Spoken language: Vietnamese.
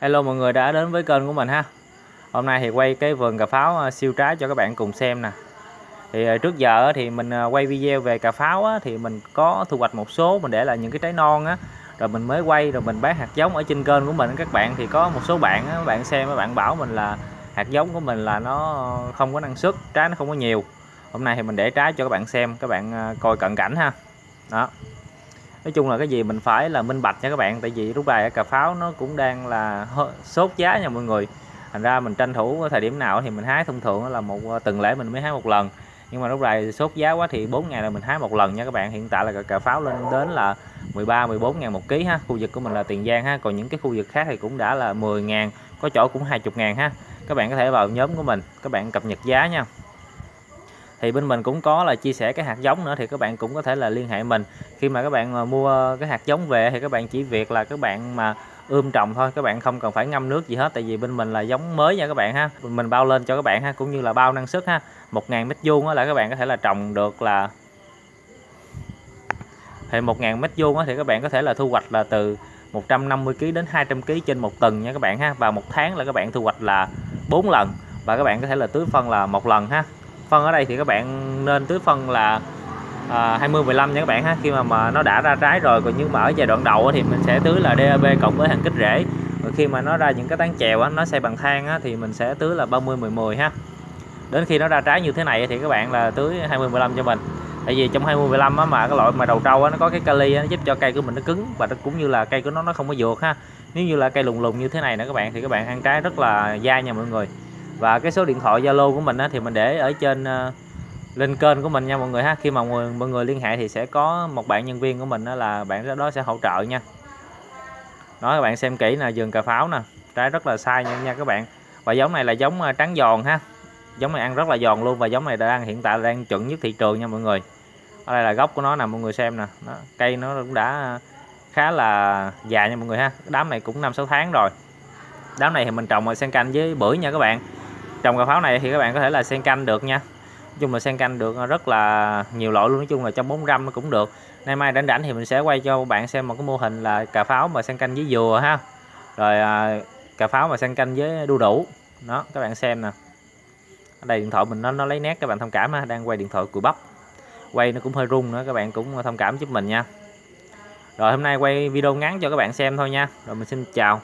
Hello mọi người đã đến với kênh của mình ha. Hôm nay thì quay cái vườn cà pháo à, siêu trái cho các bạn cùng xem nè. Thì à, trước giờ thì mình à, quay video về cà pháo á, thì mình có thu hoạch một số mình để là những cái trái non á. Rồi mình mới quay rồi mình bán hạt giống ở trên kênh của mình. Các bạn Thì có một số bạn á, các bạn xem các bạn bảo mình là hạt giống của mình là nó không có năng suất, trái nó không có nhiều. Hôm nay thì mình để trái cho các bạn xem, các bạn coi cận cảnh ha. Đó nói chung là cái gì mình phải là minh bạch nha các bạn, tại vì lúc này cà pháo nó cũng đang là sốt giá nha mọi người. Thành ra mình tranh thủ thời điểm nào thì mình hái thông thường là một ờ, tuần lễ mình mới hái một lần. Nhưng mà lúc này sốt giá quá thì 4 ngày là mình hái một lần nha các bạn. Hiện tại là cà pháo lên đến là 13 14 ngàn một ký ha. Khu vực của mình là Tiền Giang ha. Còn những cái khu vực khác thì cũng đã là 10 ngàn, có chỗ cũng 20 ngàn ha. Các bạn có thể vào nhóm của mình, các bạn cập nhật giá nha thì bên mình cũng có là chia sẻ cái hạt giống nữa thì các bạn cũng có thể là liên hệ mình khi mà các bạn mua cái hạt giống về thì các bạn chỉ việc là các bạn mà ươm trồng thôi các bạn không cần phải ngâm nước gì hết tại vì bên mình là giống mới nha các bạn ha mình bao lên cho các bạn ha cũng như là bao năng suất ha 1.000 mét vuông là các bạn có thể là trồng được là thì 1.000 mét vuông thì các bạn có thể là thu hoạch là từ 150 kg đến 200 kg trên một tuần nha các bạn ha và một tháng là các bạn thu hoạch là 4 lần và các bạn có thể là tưới phân là một lần ha phân ở đây thì các bạn nên tưới phân là à, 20 15 nha các bạn ha. Khi mà mà nó đã ra trái rồi còn nhưng mà ở giai đoạn đầu thì mình sẽ tưới là DAP cộng với hàng kích rễ. Rồi khi mà nó ra những cái tán chèo nó xây bằng than á, thì mình sẽ tưới là 30 10 10 ha. Đến khi nó ra trái như thế này thì các bạn là tưới 20 15 cho mình. Tại vì trong 20 15 á, mà cái loại mà đầu trâu á, nó có cái kali á, nó giúp cho cây của mình nó cứng và nó cũng như là cây của nó nó không có vượt ha. Nếu như là cây lùng lùng như thế này nữa các bạn thì các bạn ăn trái rất là dai nha mọi người và cái số điện thoại Zalo của mình á, thì mình để ở trên uh, lên kênh của mình nha mọi người ha. Khi mà mọi người, mọi người liên hệ thì sẽ có một bạn nhân viên của mình đó là bạn đó sẽ hỗ trợ nha. Đó các bạn xem kỹ là vườn cà pháo nè. Trái rất là sai nha, nha các bạn. Và giống này là giống ờ, trắng giòn ha. Giống này ăn rất là giòn luôn và giống này đang hiện tại đang chuẩn nhất thị trường nha mọi người. Ở đây là gốc của nó nè mọi người xem nè. Đó, cây nó cũng đã khá là dài nha mọi người ha. Đám này cũng năm sáu tháng rồi. Đám này thì mình trồng ở sen canh với bưởi nha các bạn trồng cà pháo này thì các bạn có thể là sen canh được nha. Nói chung là sen canh được ờ, rất là nhiều loại luôn. Nói chung là trong 4 nó cũng được. Nay mai rảnh rảnh thì mình sẽ quay cho bạn xem một cái mô hình là cà pháo mà sen canh với dừa ha. Rồi à, cà pháo mà sen canh với đu đủ. Đó các bạn xem nè. Ở đây điện thoại mình nó nó lấy nét các bạn thông cảm ha. Đang quay điện thoại cùi bắp. Quay nó cũng hơi rung nữa các bạn cũng ờ, thông cảm giúp mình nha. Rồi hôm nay quay video ngắn cho các bạn xem thôi nha. Rồi mình xin chào.